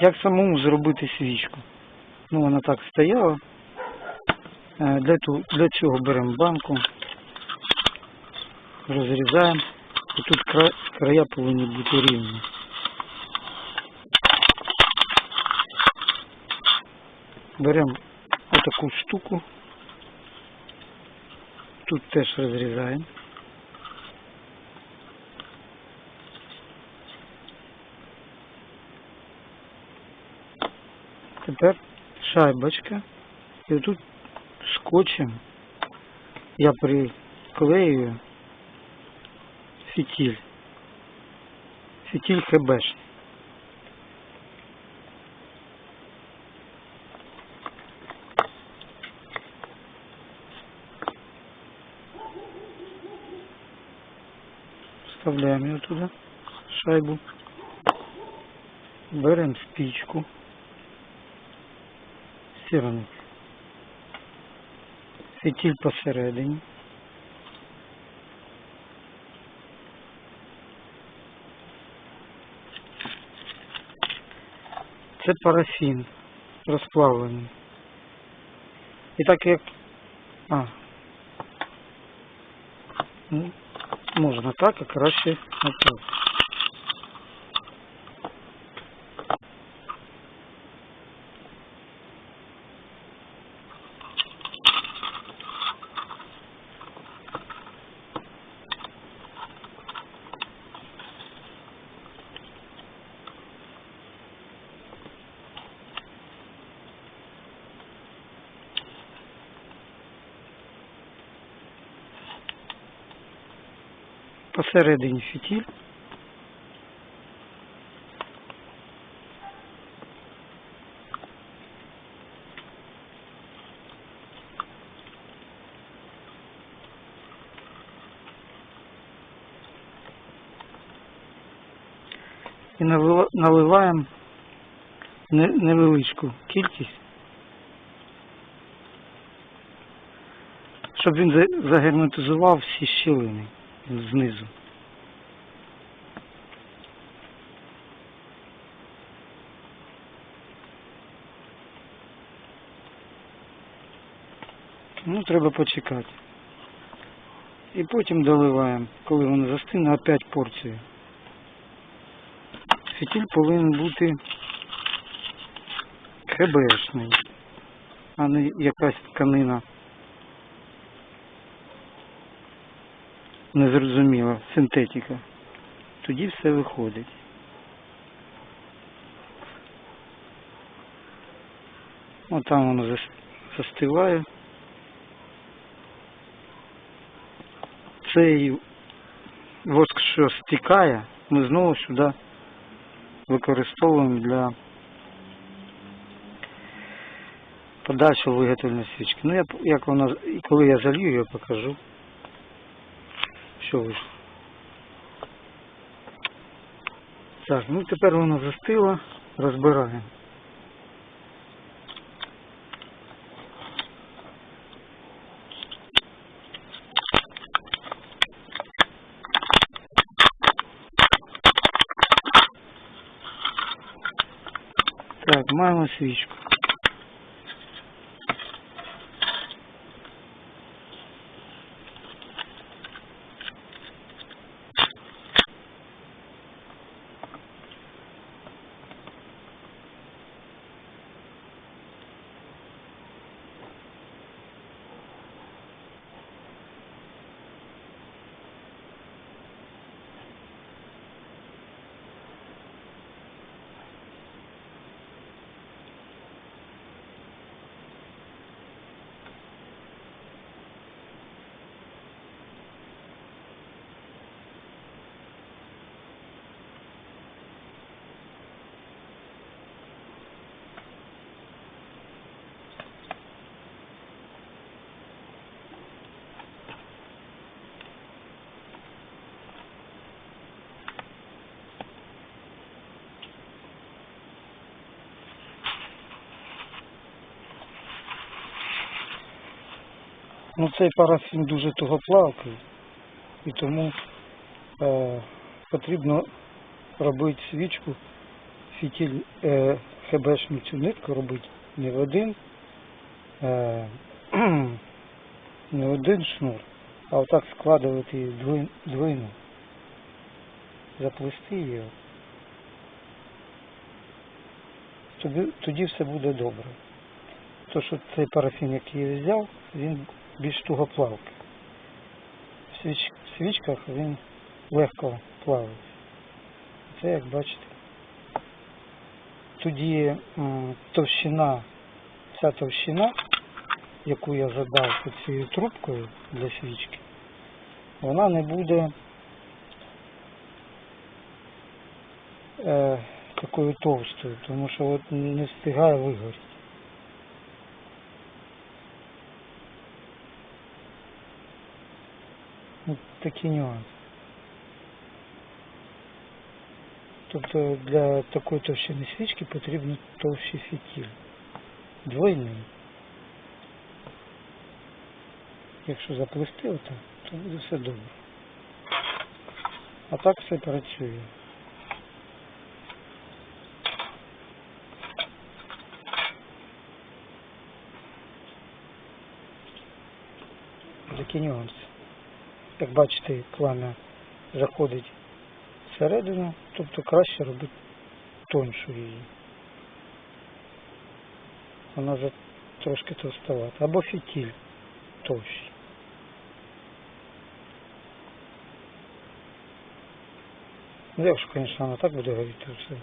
Як самому зробити свічку? Ну, вона так стояла. Е, Для, ту- для цього беремо банку, розрізаємо. І тут кра- края повинні бути рівні. Беремо отаку штуку. Тут теж розрізаємо. Тепер шайбочка. І отут скотчем я приклею фітіль. Фітіль ХБшний. Вставляем ее туда, шайбу. Берем спичку. Сторону. Фітіль посередині. Це парафін розплавлений. І так як... А. Ну, можна так, а краще отак. Посередині фітіль. І наливаємо не- невеличку кількість, щоб він за- загерметизував всі щілини знизу. Ну, треба почекати. І потім доливаємо, коли воно застине, опять порцію. Фітіль повинен бути ХБшний, а не якась тканина незрозуміла, синтетика. Тоді все виходить. От там воно застиває. Цей воск, що стікає, ми знову сюди використовуємо для подальшого виготовлення свічки. Ну, я, як вона, коли я залью, я покажу, що вийшло. Так, ну тепер воно застило, розбираємо. Так, маємо свічку. Ну цей парафін дуже тугоплавкий і тому е, потрібно робити свічку фітіль е, хебешну цю нитку робити не в один, е, не в один шнур, а отак складувати її двой- двойну. Заплести її. Тоді, тоді все буде добре. То, що цей парафін, який я взяв, він більш тугоплавкий. В, свіч, в свічках він легко плаває. Це як бачите. Тоді товщина, ця товщина, яку я задав під цією трубкою для свічки, вона не буде е, такою товстою, тому що от не встигає вигоріти. Ну, такі нюанси. Тобто для такої товщини свічки потрібно товщий фітіль. Двойний. Якщо заплести отак, то буде все добре. А так все працює. Такі нюанси. Як бачите, пламя заходить всередину, тобто краще робити тоншу її. Вона вже трошки товстовата. Або фітіль товщий. Ну, якщо, звісно, вона так буде горіти, все.